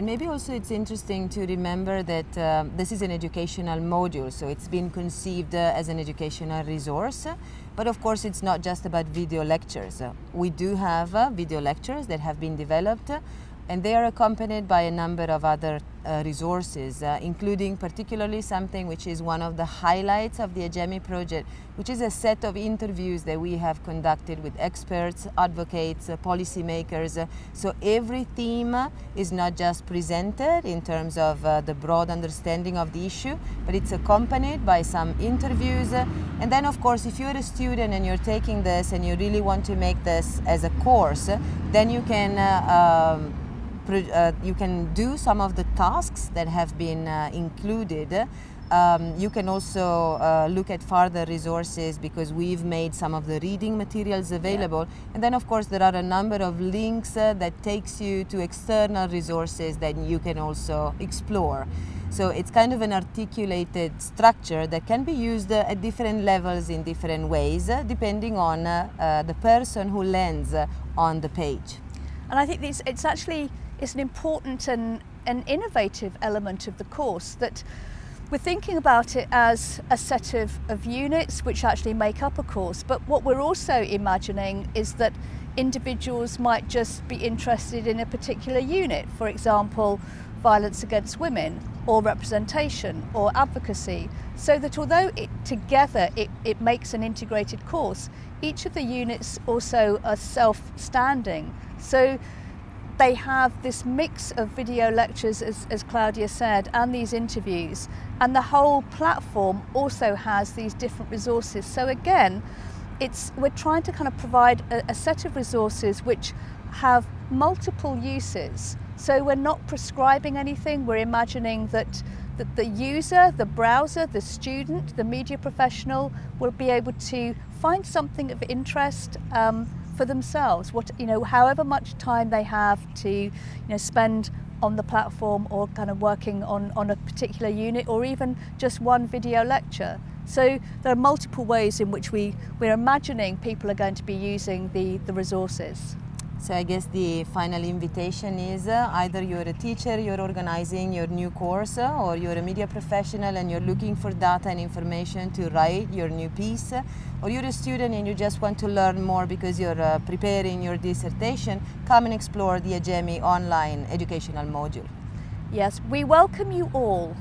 And maybe also it's interesting to remember that uh, this is an educational module, so it's been conceived uh, as an educational resource. But of course, it's not just about video lectures. we do have uh, video lectures that have been developed and they are accompanied by a number of other uh, resources, uh, including particularly something which is one of the highlights of the AGEMI project, which is a set of interviews that we have conducted with experts, advocates, uh, policymakers. so every theme is not just presented in terms of uh, the broad understanding of the issue, but it's accompanied by some interviews. and then of course, if you're a student and you're taking this and you really want to make this as a course, then you can uh, um, uh, you can do some of the tasks that have been uh, included. Um, you can also uh, look at further resources because we've made some of the reading materials available. Yeah. And then of course there are a number of links uh, that takes you to external resources that you can also explore. So it's kind of an articulated structure that can be used uh, at different levels in different ways, uh, depending on the person who lands on the page. And I think it's, it's actually is an important and an innovative element of the course that we're thinking about it as a set of, of units which actually make up a course, but what we're also imagining is that individuals might just be interested in a particular unit, for example, violence against women or representation or advocacy, so that although it, together it, it makes an integrated course, each of the units also are self-standing. So they have this mix of video lectures, as, as Claudia said, and these interviews. And the whole platform also has these different resources. So again, it's, we're trying to kind of provide a, a set of resources which have multiple uses. So we're not prescribing anything, we're imagining that, that the user, the browser, the student, the media professional will be able to find something of interest um, for themselves, what, you know, however much time they have to you know, spend on the platform or kind of working on, on a particular unit or even just one video lecture. So there are multiple ways in which we, we're imagining people are going to be using the, the resources. So I guess the final invitation is uh, either you're a teacher, you're organizing your new course, uh, or you're a media professional and you're looking for data and information to write your new piece, uh, or you're a student and you just want to learn more because you're uh, preparing your dissertation, come and explore the AGEMI online educational module. Yes, we welcome you all